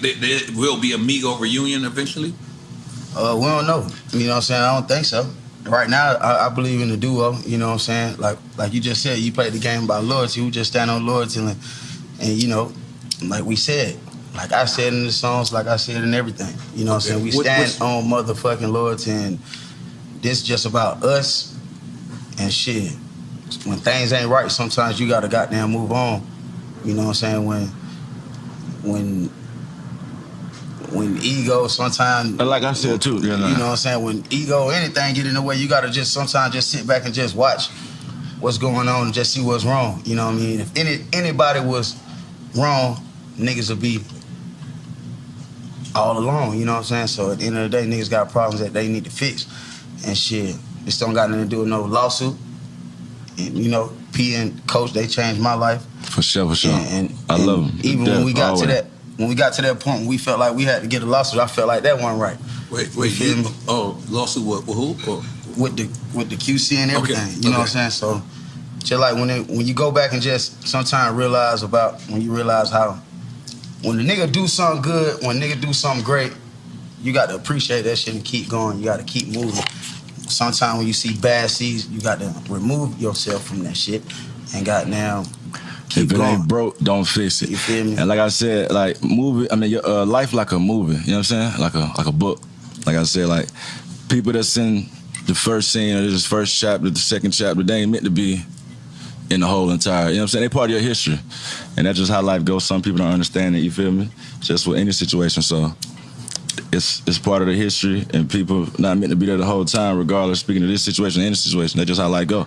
There, there will be a Migo reunion eventually. Uh, we don't know. You know what I'm saying? I don't think so. Right now, I, I believe in the duo. You know what I'm saying? Like like you just said, you played the game about loyalty. We just stand on loyalty, and, and you know, like we said, like I said in the songs, like I said in everything. You know what I'm saying? We stand what's- on motherfucking loyalty, and this is just about us and shit. When things ain't right, sometimes you gotta goddamn move on. You know what I'm saying? When when ego sometimes Like I said too, you know. you know what I'm saying? When ego, anything get in the way, you gotta just sometimes just sit back and just watch what's going on and just see what's wrong. You know what I mean? If any anybody was wrong, niggas would be all alone, you know what I'm saying? So at the end of the day, niggas got problems that they need to fix. And shit. This don't got nothing to do with no lawsuit. And you know, P and Coach, they changed my life. For sure, for sure. And, and- I love them. Even when we got to that when we got to that point, we felt like we had to get a lawsuit. I felt like that wasn't right. Wait, wait. You, me? oh, lawsuit with, with who? Or, with the with the QC and Okay, everything. You know what I'm saying? So just like when it, when you go back and just sometimes realize about when you realize how when the nigga do something good, when nigga do something great, you got to appreciate that shit and keep going. You got to keep moving. Sometimes when you see bad seeds, you got to remove yourself from that shit and got now keep if it going. ain't broke, don't fix it. You feel me? And like I said, like movie. I mean, your uh, life like a movie. You know what I'm saying? Like a like a book. Like I said, like people that's in the first scene or this first chapter, the second chapter, they ain't meant to be in the whole entire. You know what I'm saying? They part of your history, and that's just how life goes. Some people don't understand it. You feel me? Just with any situation. So. It's, it's part of the history, and people not meant to be there the whole time, regardless. Speaking of this situation, any situation, that's just how life go.